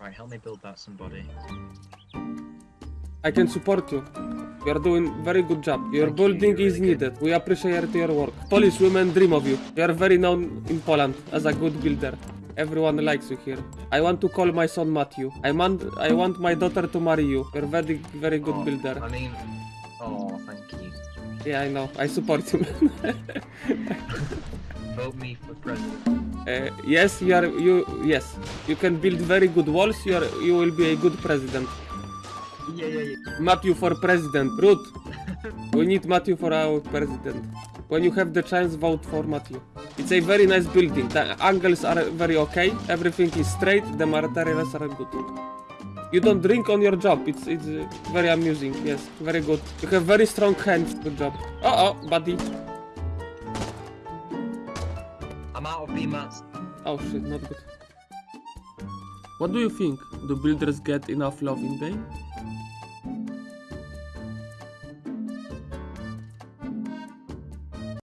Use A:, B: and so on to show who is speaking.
A: Right, help me build that somebody.
B: I can support you. You are doing very good job. Your
A: Thank
B: building
A: you're
B: is
A: really good.
B: needed. We appreciate your work. Polish women dream of you. You are very known in Poland as a good builder. Everyone likes you here. I want to call my son Matthew. I want I want my daughter to marry you. You're very very good
A: Oh,
B: builder.
A: I mean, oh, thank you.
B: Yeah, I know. I support you.
A: Vote me for president.
B: Uh, yes, you are you yes. You can build very good walls. You are you will be a good president.
A: Yeah, yeah, yeah.
B: Matthew for president. Ruth. we need Matthew for our president. When you have the chance, vote for Matthew. It's a very nice building. The angles are very okay. Everything is straight. The materials are good. You don't drink on your job. It's it's very amusing. Yes, very good. You have very strong hands. Good job. Uh oh, buddy.
A: I'm out of BMATs.
B: Oh shit, not good. What do you think? Do builders get enough love in game?